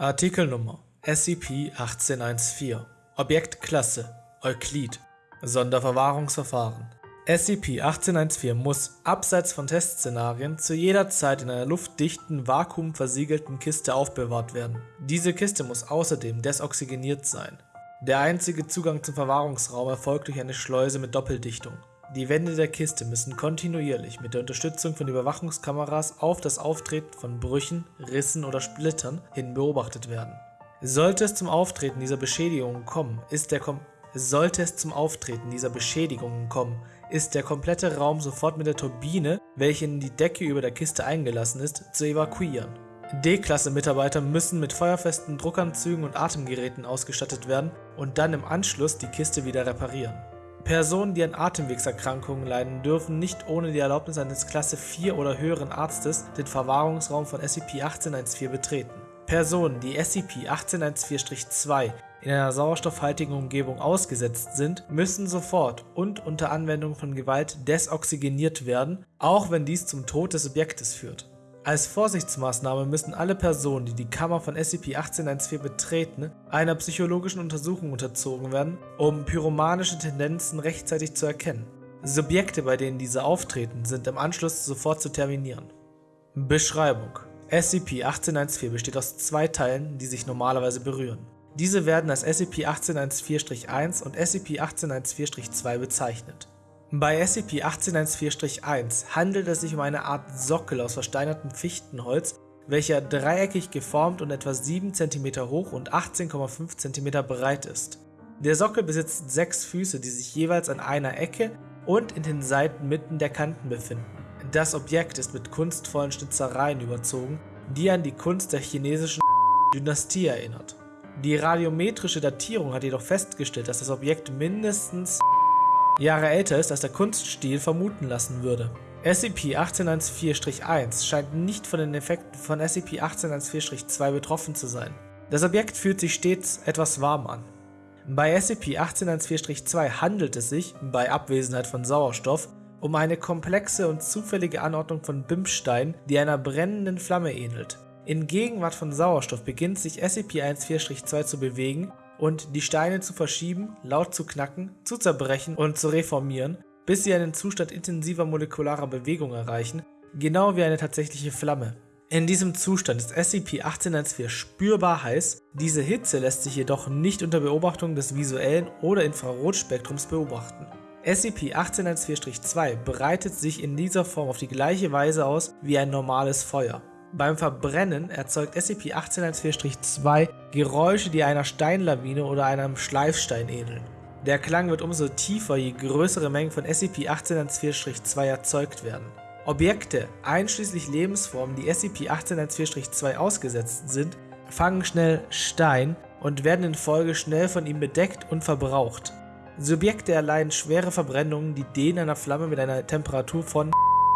Artikelnummer SCP-1814 Objektklasse Euklid Sonderverwahrungsverfahren SCP-1814 muss, abseits von Testszenarien, zu jeder Zeit in einer luftdichten, vakuumversiegelten Kiste aufbewahrt werden. Diese Kiste muss außerdem desoxygeniert sein. Der einzige Zugang zum Verwahrungsraum erfolgt durch eine Schleuse mit Doppeldichtung. Die Wände der Kiste müssen kontinuierlich mit der Unterstützung von Überwachungskameras auf das Auftreten von Brüchen, Rissen oder Splittern hin beobachtet werden. Sollte es zum Auftreten dieser Beschädigungen kommen, ist der Kom sollte es zum Auftreten dieser Beschädigungen kommen, ist der komplette Raum sofort mit der Turbine, welche in die Decke über der Kiste eingelassen ist, zu evakuieren. D-Klasse-Mitarbeiter müssen mit feuerfesten Druckanzügen und Atemgeräten ausgestattet werden und dann im Anschluss die Kiste wieder reparieren. Personen, die an Atemwegserkrankungen leiden, dürfen nicht ohne die Erlaubnis eines Klasse 4 oder höheren Arztes den Verwahrungsraum von SCP-1814 betreten. Personen, die SCP-1814-2 in einer sauerstoffhaltigen Umgebung ausgesetzt sind, müssen sofort und unter Anwendung von Gewalt desoxygeniert werden, auch wenn dies zum Tod des Subjektes führt. Als Vorsichtsmaßnahme müssen alle Personen, die die Kammer von SCP-1814 betreten, einer psychologischen Untersuchung unterzogen werden, um pyromanische Tendenzen rechtzeitig zu erkennen. Subjekte, bei denen diese auftreten, sind im Anschluss sofort zu terminieren. Beschreibung SCP-1814 besteht aus zwei Teilen, die sich normalerweise berühren. Diese werden als SCP-1814-1 und SCP-1814-2 bezeichnet. Bei SCP-1814-1 handelt es sich um eine Art Sockel aus versteinertem Fichtenholz, welcher dreieckig geformt und etwa 7 cm hoch und 18,5 cm breit ist. Der Sockel besitzt sechs Füße, die sich jeweils an einer Ecke und in den Seiten mitten der Kanten befinden. Das Objekt ist mit kunstvollen Schnitzereien überzogen, die an die Kunst der chinesischen Dynastie erinnert. Die radiometrische Datierung hat jedoch festgestellt, dass das Objekt mindestens Jahre älter ist, als der Kunststil vermuten lassen würde. SCP-1814-1 scheint nicht von den Effekten von SCP-1814-2 betroffen zu sein. Das Objekt fühlt sich stets etwas warm an. Bei SCP-1814-2 handelt es sich, bei Abwesenheit von Sauerstoff, um eine komplexe und zufällige Anordnung von Bimsteinen, die einer brennenden Flamme ähnelt. In Gegenwart von Sauerstoff beginnt sich SCP-14-2 zu bewegen und die Steine zu verschieben, laut zu knacken, zu zerbrechen und zu reformieren, bis sie einen Zustand intensiver molekularer Bewegung erreichen, genau wie eine tatsächliche Flamme. In diesem Zustand ist SCP-1814 spürbar heiß, diese Hitze lässt sich jedoch nicht unter Beobachtung des visuellen oder Infrarotspektrums beobachten. SCP-1814-2 breitet sich in dieser Form auf die gleiche Weise aus wie ein normales Feuer. Beim Verbrennen erzeugt SCP-1814-2 Geräusche, die einer Steinlawine oder einem Schleifstein ähneln. Der Klang wird umso tiefer, je größere Mengen von SCP-1814-2 erzeugt werden. Objekte, einschließlich Lebensformen, die SCP-1814-2 ausgesetzt sind, fangen schnell Stein und werden in Folge schnell von ihm bedeckt und verbraucht. Subjekte erleiden schwere Verbrennungen, die denen einer Flamme mit einer Temperatur von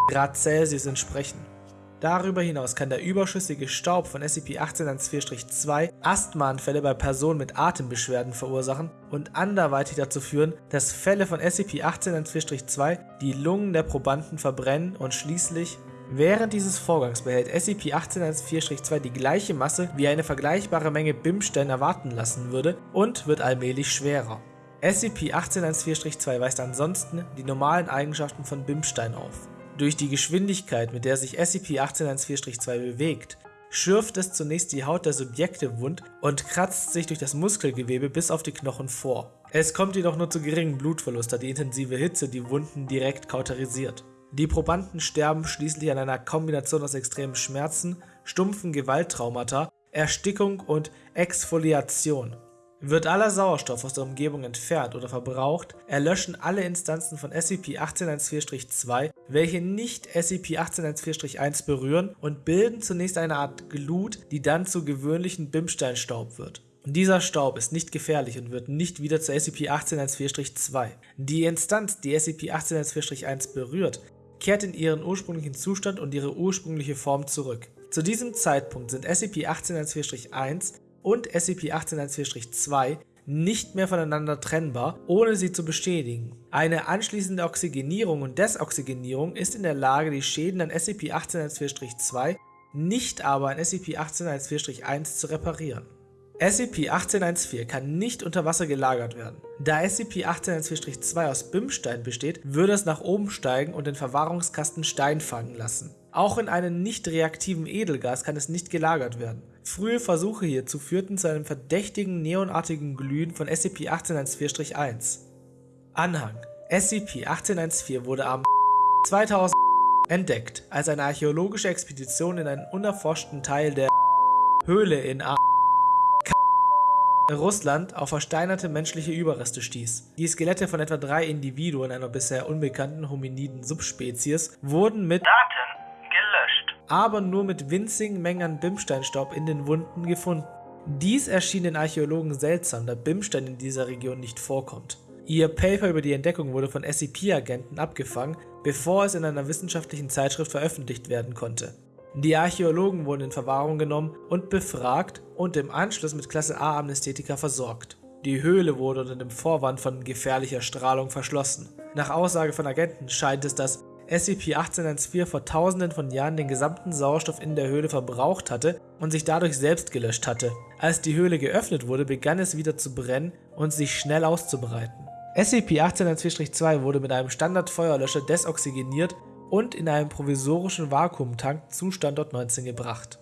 Grad Celsius entsprechen. Darüber hinaus kann der überschüssige Staub von SCP-1814-2 Asthmaanfälle bei Personen mit Atembeschwerden verursachen und anderweitig dazu führen, dass Fälle von SCP-1814-2 die Lungen der Probanden verbrennen und schließlich Während dieses Vorgangs behält SCP-1814-2 die gleiche Masse, wie eine vergleichbare Menge Bimstein erwarten lassen würde und wird allmählich schwerer. SCP-1814-2 weist ansonsten die normalen Eigenschaften von Bimstein auf. Durch die Geschwindigkeit, mit der sich SCP-1814-2 bewegt, schürft es zunächst die Haut der Subjekte wund und kratzt sich durch das Muskelgewebe bis auf die Knochen vor. Es kommt jedoch nur zu geringem Blutverlust, da die intensive Hitze die Wunden direkt kauterisiert. Die Probanden sterben schließlich an einer Kombination aus extremen Schmerzen, stumpfen Gewalttraumata, Erstickung und Exfoliation. Wird aller Sauerstoff aus der Umgebung entfernt oder verbraucht, erlöschen alle Instanzen von SCP-1814-2, welche nicht SCP-1814-1 berühren und bilden zunächst eine Art Glut, die dann zu gewöhnlichen Bimsteinstaub wird. Dieser Staub ist nicht gefährlich und wird nicht wieder zu SCP-1814-2. Die Instanz, die SCP-1814-1 berührt, kehrt in ihren ursprünglichen Zustand und ihre ursprüngliche Form zurück. Zu diesem Zeitpunkt sind SCP-1814-1 und SCP-1814-2 nicht mehr voneinander trennbar, ohne sie zu bestätigen. Eine anschließende Oxygenierung und Desoxygenierung ist in der Lage, die Schäden an SCP-1814-2 nicht aber ein SCP-1814-1 zu reparieren. SCP-1814 kann nicht unter Wasser gelagert werden. Da SCP-1814-2 aus Bimstein besteht, würde es nach oben steigen und den Verwahrungskasten Stein fangen lassen. Auch in einem nicht reaktiven Edelgas kann es nicht gelagert werden. Frühe Versuche hierzu führten zu einem verdächtigen neonartigen Glühen von SCP-1814-1. Anhang SCP-1814 wurde am 2000 entdeckt, als eine archäologische Expedition in einen unerforschten Teil der Höhle in A Russland auf versteinerte menschliche Überreste stieß. Die Skelette von etwa drei Individuen einer bisher unbekannten hominiden Subspezies wurden mit Daten. Aber nur mit winzigen Mengen an Bimsteinstaub in den Wunden gefunden. Dies erschien den Archäologen seltsam, da Bimstein in dieser Region nicht vorkommt. Ihr Paper über die Entdeckung wurde von SCP-Agenten abgefangen, bevor es in einer wissenschaftlichen Zeitschrift veröffentlicht werden konnte. Die Archäologen wurden in Verwahrung genommen und befragt und im Anschluss mit Klasse A Amnesthetika versorgt. Die Höhle wurde unter dem Vorwand von gefährlicher Strahlung verschlossen. Nach Aussage von Agenten scheint es, dass SCP-1814 vor tausenden von Jahren den gesamten Sauerstoff in der Höhle verbraucht hatte und sich dadurch selbst gelöscht hatte. Als die Höhle geöffnet wurde, begann es wieder zu brennen und sich schnell auszubreiten. SCP-1814-2 wurde mit einem Standardfeuerlöscher desoxygeniert und in einem provisorischen Vakuumtank zu Standort 19 gebracht